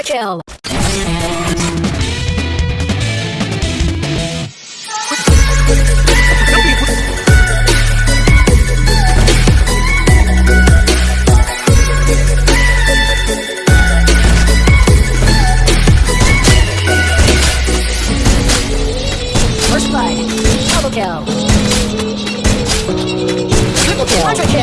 Super kill! First blood. Double kill. Triple kill. Quadra kill.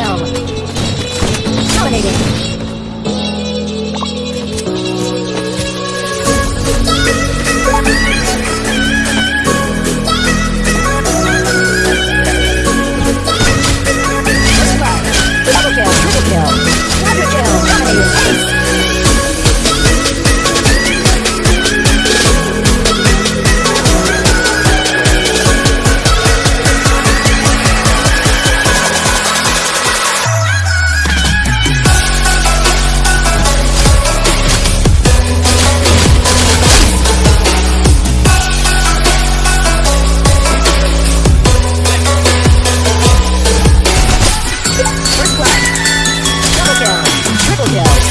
Yeah.